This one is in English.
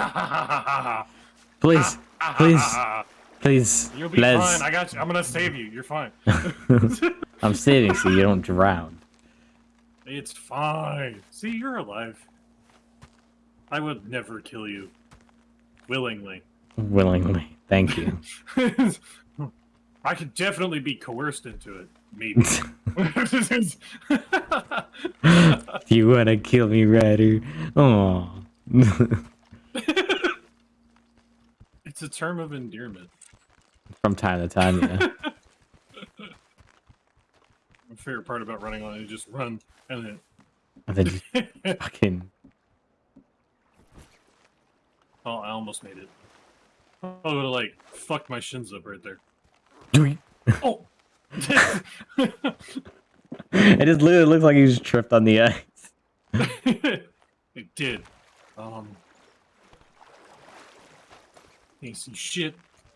Please, please, please, You'll be Les. fine. I got you. I'm gonna save you. You're fine. I'm saving so you don't drown. it's fine. See, you're alive. I would never kill you. Willingly. Willingly. Thank you. I could definitely be coerced into it. Maybe. you wanna kill me, Ryder? Oh. It's a term of endearment. From time to time, yeah. My favorite part about running on it is just run and And then just then. fucking. oh, I almost made it. Oh, it would've, like fucked my shins up right there. Oh. it just literally looks like he just tripped on the ice. it did. Um. See shit.